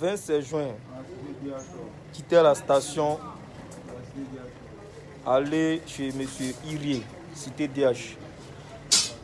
26 juin, quitter la station, aller chez M. Irie, cité DH.